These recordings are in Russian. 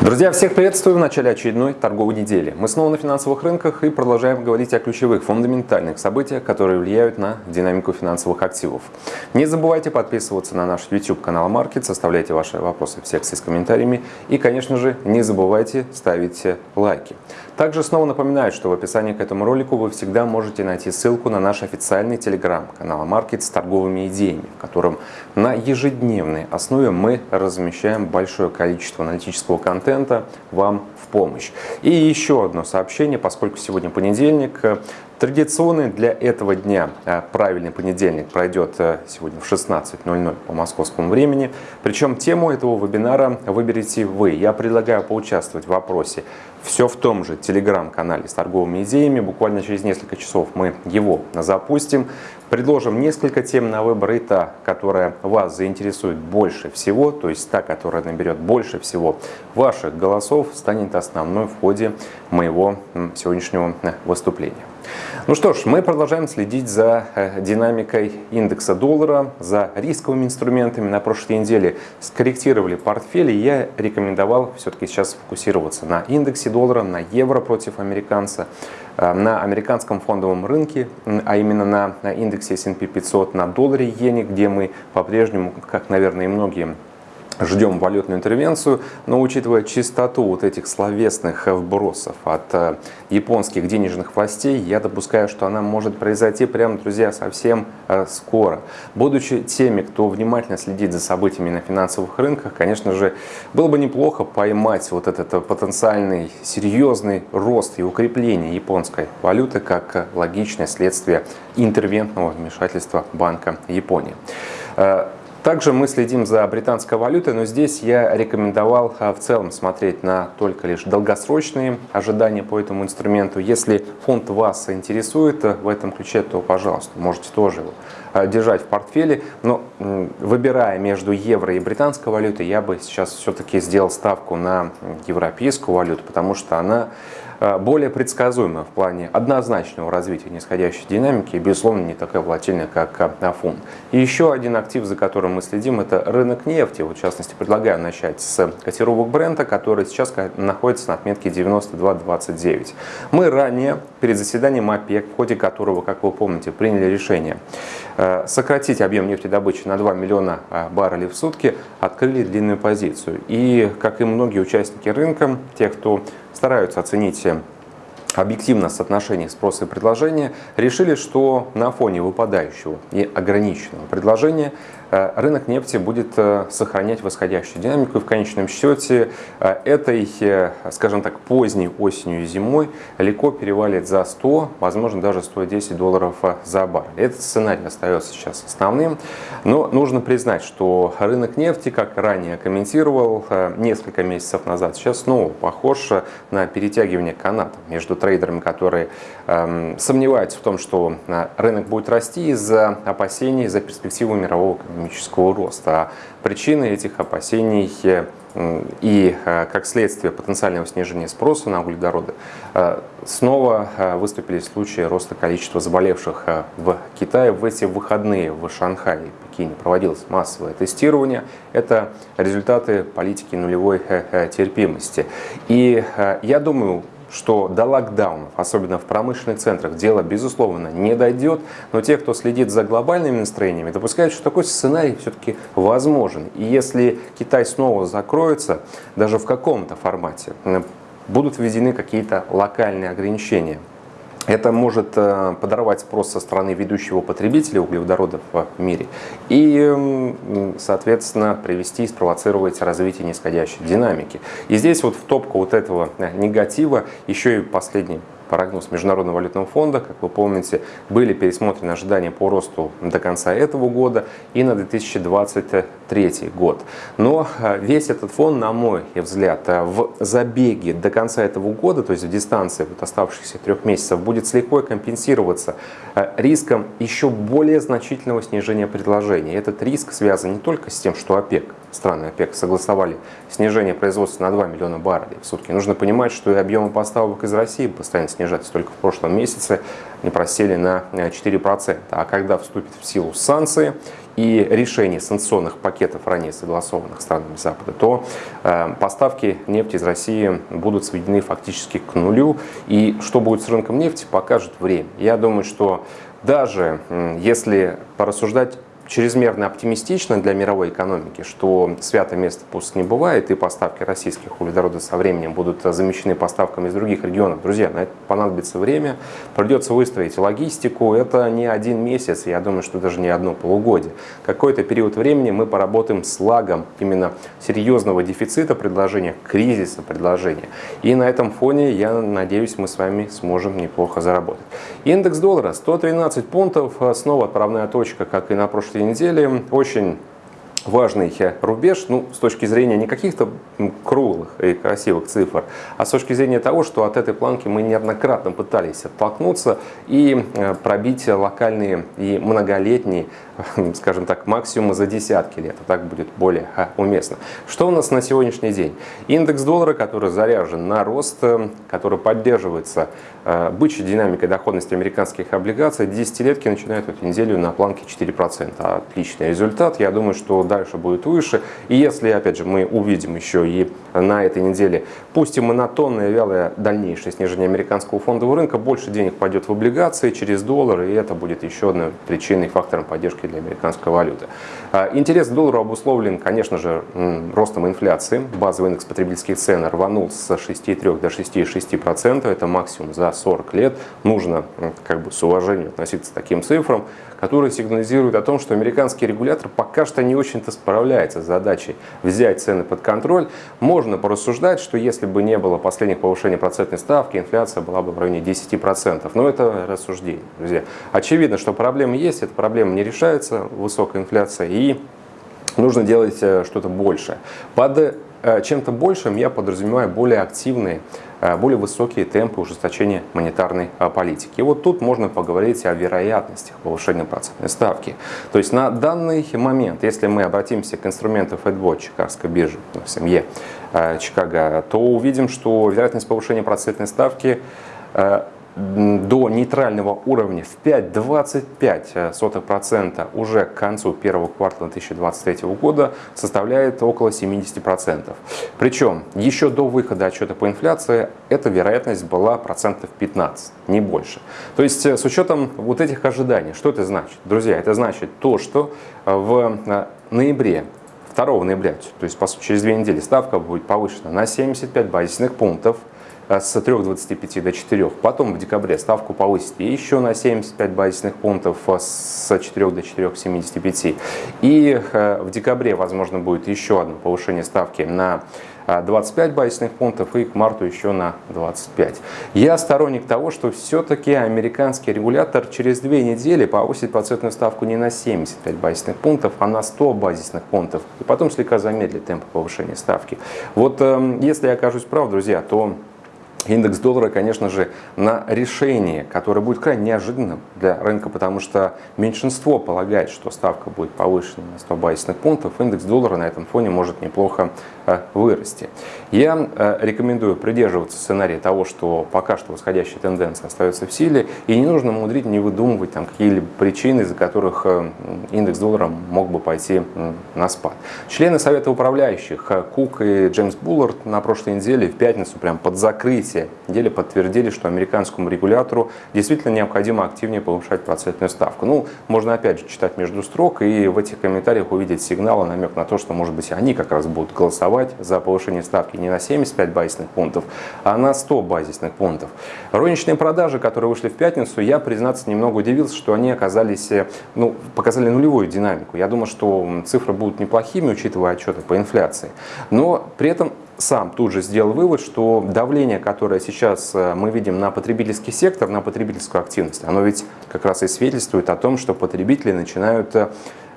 Друзья, всех приветствую в начале очередной торговой недели. Мы снова на финансовых рынках и продолжаем говорить о ключевых фундаментальных событиях, которые влияют на динамику финансовых активов. Не забывайте подписываться на наш YouTube канал Market, оставляйте ваши вопросы в секции с комментариями и, конечно же, не забывайте ставить лайки. Также снова напоминаю, что в описании к этому ролику вы всегда можете найти ссылку на наш официальный телеграм-канал Market с торговыми идеями, в котором на ежедневной основе мы размещаем большое количество аналитического контента вам в помощь. И еще одно сообщение, поскольку сегодня понедельник, Традиционный для этого дня э, правильный понедельник пройдет э, сегодня в 16.00 по московскому времени. Причем тему этого вебинара выберете вы. Я предлагаю поучаствовать в вопросе все в том же телеграм-канале с торговыми идеями. Буквально через несколько часов мы его запустим. Предложим несколько тем на выбор и та, которая вас заинтересует больше всего, то есть та, которая наберет больше всего ваших голосов, станет основной в ходе моего сегодняшнего э, выступления. Ну что ж, мы продолжаем следить за э, динамикой индекса доллара, за рисковыми инструментами. На прошлой неделе скорректировали портфели. Я рекомендовал все-таки сейчас фокусироваться на индексе доллара, на евро против американца, на американском фондовом рынке, а именно на индексе S&P 500, на долларе иене, где мы по-прежнему, как, наверное, и многие ждем валютную интервенцию, но учитывая чистоту вот этих словесных вбросов от э, японских денежных властей, я допускаю, что она может произойти прямо, друзья, совсем э, скоро. Будучи теми, кто внимательно следит за событиями на финансовых рынках, конечно же, было бы неплохо поймать вот этот э, потенциальный серьезный рост и укрепление японской валюты как логичное следствие интервентного вмешательства Банка Японии. Также мы следим за британской валютой, но здесь я рекомендовал а, в целом смотреть на только лишь долгосрочные ожидания по этому инструменту. Если фонд вас интересует в этом ключе, то, пожалуйста, можете тоже его а, держать в портфеле. Но выбирая между евро и британской валютой, я бы сейчас все-таки сделал ставку на европейскую валюту, потому что она более предсказуемая в плане однозначного развития нисходящей динамики и, безусловно, не такая волатильная, как фунт. И еще один актив, за которым мы следим, это рынок нефти. Вот, в частности, предлагаю начать с котировок бренда, который сейчас находится на отметке 92.29. Мы ранее, перед заседанием ОПЕК, в ходе которого, как вы помните, приняли решение э, сократить объем нефтедобычи на 2 миллиона э, баррелей в сутки, открыли длинную позицию. И, как и многие участники рынка, те, кто стараются оценить э, объективно соотношение спроса и предложения, решили, что на фоне выпадающего и ограниченного предложения рынок нефти будет э, сохранять восходящую динамику и в конечном счете э, этой, скажем так, поздней осенью и зимой легко перевалит за 100, возможно даже 110 долларов за баррель. Этот сценарий остается сейчас основным, но нужно признать, что рынок нефти, как ранее комментировал несколько месяцев назад, сейчас снова похож на перетягивание каната между трейдерами, которые эм, сомневаются в том, что рынок будет расти из-за опасений за перспективу мирового экономического роста. А причины этих опасений э, и, э, как следствие потенциального снижения спроса на углеводороды, э, снова выступили случаи роста количества заболевших в Китае. В эти выходные в Шанхае и Пекине проводилось массовое тестирование. Это результаты политики нулевой терпимости. И я думаю, что до локдаунов, особенно в промышленных центрах, дело, безусловно, не дойдет, но те, кто следит за глобальными настроениями, допускают, что такой сценарий все-таки возможен. И если Китай снова закроется, даже в каком-то формате, будут введены какие-то локальные ограничения. Это может э, подорвать спрос со стороны ведущего потребителя углеводородов в мире и, соответственно, привести и спровоцировать развитие нисходящей динамики. И здесь вот в топку вот этого э, негатива еще и последний прогноз Международного валютного фонда, как вы помните, были пересмотрены ожидания по росту до конца этого года и на 2023 год. Но э, весь этот фон, на мой взгляд, э, в забеге до конца этого года, то есть в дистанции вот оставшихся трех месяцев, будет слегка компенсироваться э, риском еще более значительного снижения предложения. Этот риск связан не только с тем, что ОПЕК, страны ОПЕК согласовали снижение производства на 2 миллиона баррелей в сутки. Нужно понимать, что и объемы поставок из России постоянно снижаться. Только в прошлом месяце они просели на 4%. А когда вступит в силу санкции и решение санкционных пакетов, ранее согласованных странами Запада, то э, поставки нефти из России будут сведены фактически к нулю. И что будет с рынком нефти, покажет время. Я думаю, что даже если порассуждать чрезмерно оптимистично для мировой экономики, что святое место пусть не бывает, и поставки российских углеводородов со временем будут замещены поставками из других регионов. Друзья, на это понадобится время, придется выстроить логистику, это не один месяц, я думаю, что даже не одно полугодие. Какой-то период времени мы поработаем с лагом именно серьезного дефицита предложения, кризиса предложения. И на этом фоне, я надеюсь, мы с вами сможем неплохо заработать. Индекс доллара 113 пунктов, снова отправная точка, как и на прошлой этой неделе. Очень важный рубеж, ну, с точки зрения не каких-то круглых и красивых цифр, а с точки зрения того, что от этой планки мы неоднократно пытались оттолкнуться и э, пробить локальные и многолетние, скажем так, максимумы за десятки лет. Так будет более уместно. Что у нас на сегодняшний день? Индекс доллара, который заряжен на рост, э, который поддерживается э, бычьей динамикой доходности американских облигаций, десятилетки начинают эту неделю на планке 4%. Отличный результат. Я думаю, что дальше будет выше. И если, опять же, мы увидим еще и на этой неделе, пусть и монотонное, вялое дальнейшее снижение американского фондового рынка, больше денег пойдет в облигации через доллар, и это будет еще одной причиной, фактором поддержки для американской валюты. А, интерес к доллару обусловлен, конечно же, ростом инфляции. Базовый индекс потребительских цен рванул с 6,3 до 6,6%. Это максимум за 40 лет. Нужно как бы с уважением относиться к таким цифрам которые сигнализируют о том, что американский регулятор пока что не очень-то справляется с задачей взять цены под контроль. Можно порассуждать, что если бы не было последних повышений процентной ставки, инфляция была бы в районе 10%. Но это рассуждение, друзья. Очевидно, что проблемы есть, эта проблема не решается, высокая инфляция, и нужно делать э, что-то большее. Под э, чем-то большим я подразумеваю более активные более высокие темпы ужесточения монетарной э, политики. И вот тут можно поговорить о вероятностях повышения процентной ставки. То есть на данный момент, если мы обратимся к инструменту FedWatch Чикагской биржи, ну, в семье э, Чикаго, то увидим, что вероятность повышения процентной ставки до нейтрального уровня в 5,25% уже к концу первого квартала 2023 года составляет около 70%. Причем еще до выхода отчета по инфляции эта вероятность была процентов 15, не больше. То есть э, с учетом вот этих ожиданий, что это значит? Друзья, это значит то, что в э, ноябре 2 ноября, то есть по сути через две недели ставка будет повышена на 75 базисных пунктов, Э, с 3,25 до 4. Потом в декабре ставку повысит еще на 75 базисных пунктов э, с 4 до 4,75. И э, в декабре, возможно, будет еще одно повышение ставки на 25 базисных пунктов и к марту еще на 25. Я сторонник того, что все-таки американский регулятор через две недели повысит процентную ставку не на 75 базисных пунктов, а на 100 базисных пунктов. И потом слегка замедлит темп повышения ставки. Вот эм, если я окажусь прав, друзья, то индекс доллара, конечно же, на решение, которое будет крайне неожиданным для рынка, потому что меньшинство полагает, что ставка будет повышена на 100 базисных пунктов, индекс доллара на этом фоне может неплохо вырасти. Я э, рекомендую придерживаться сценария того, что пока что восходящая тенденция остается в силе, и не нужно мудрить, не выдумывать там какие-либо причины, из-за которых э, индекс доллара мог бы пойти на спад. Члены Совета управляющих Кук и Джеймс Буллард на прошлой неделе в пятницу прям под закрытие деле подтвердили, что американскому регулятору действительно необходимо активнее повышать процентную ставку. Ну, можно опять же читать между строк и в этих комментариях увидеть сигнал, намек на то, что, может быть, они как раз будут голосовать за повышение ставки не на 75 базисных пунктов, а на 100 базисных пунктов. Розничные продажи, которые вышли в пятницу, я, признаться, немного удивился, что они оказались, ну, показали нулевую динамику. Я думаю, что цифры будут неплохими, учитывая отчеты по инфляции. Но при этом сам тут же сделал вывод, что давление, которое сейчас э, мы видим на потребительский сектор, на потребительскую активность, оно ведь как раз и свидетельствует о том, что потребители начинают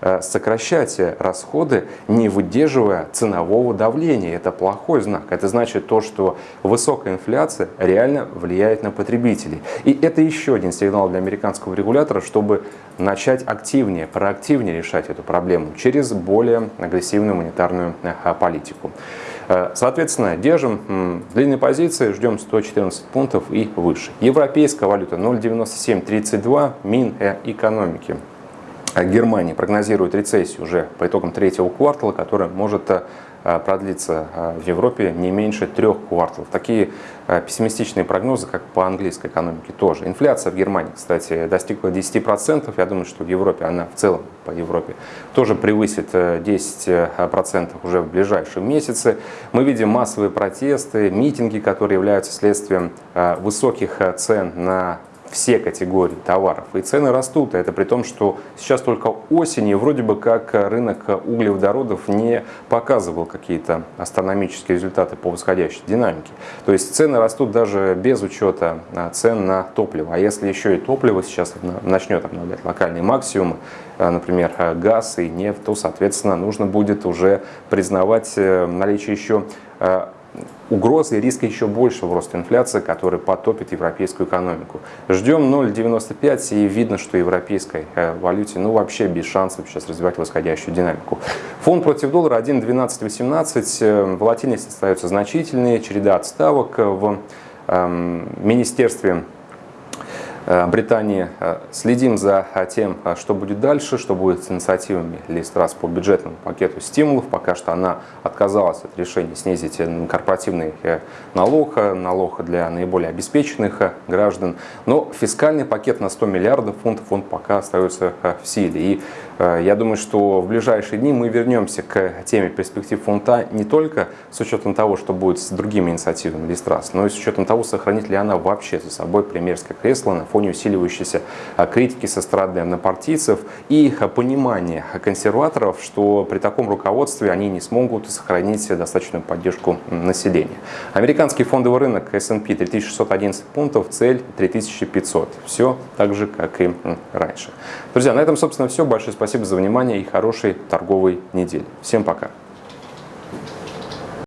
э, э, сокращать расходы, не выдерживая ценового давления. Это плохой знак. Это значит то, что высокая инфляция реально влияет на потребителей. И это еще один сигнал для американского регулятора, чтобы начать активнее, проактивнее решать эту проблему через более агрессивную монетарную политику. Соответственно, держим длинные позиции, ждем 114 пунктов и выше. Европейская валюта 0,9732, мин экономики. Германия прогнозирует рецессию уже по итогам третьего квартала, которая может Э, э, в Европе не меньше трех кварталов. Такие э, пессимистичные прогнозы, как по английской экономике тоже. Инфляция в Германии, кстати, достигла 10%. Я думаю, что в Европе, она в целом по Европе, тоже превысит 10% уже в ближайшие месяцы. Мы видим массовые протесты, митинги, которые являются следствием высоких цен на все категории товаров. И цены растут. Это при том, что сейчас только осенью вроде бы как рынок углеводородов не показывал какие-то астрономические результаты по восходящей динамике. То есть цены растут даже без учета а, цен на топливо. А если еще и топливо сейчас начнет обновлять локальные максимумы, а, например, газ и нефть, то, соответственно, нужно будет уже признавать э, наличие еще а, угрозы и риска еще большего роста инфляции, который потопит европейскую экономику. Ждем 0,95 и видно, что европейской э, валюте ну вообще без шансов сейчас развивать восходящую динамику. Фонд против доллара 1,1218, э, волатильность остается значительной, череда отставок в эм, Министерстве Британии. Э, следим за э, тем, что будет дальше, что будет с инициативами Листрас по бюджетному пакету стимулов. Пока что она отказалась от решения снизить корпоративный налог, налог для наиболее обеспеченных граждан. Но фискальный пакет на 100 миллиардов фунтов он пока остается в силе. И я думаю, что в ближайшие дни мы вернемся к теме перспектив фунта не только с учетом того, что будет с другими инициативами Листрас, но и с учетом того, сохранит ли она вообще за собой премьерское кресло на фоне усиливающейся а, критики со стороны однопартийцев и а, понимания консерваторов, что при таком руководстве они не смогут сохранить достаточную поддержку населения. Американский фондовый рынок S&P 3611 пунктов, цель 3500. Все так же, как и раньше. Друзья, на этом, собственно, все. Большое спасибо за внимание и хорошей торговой недели. Всем пока.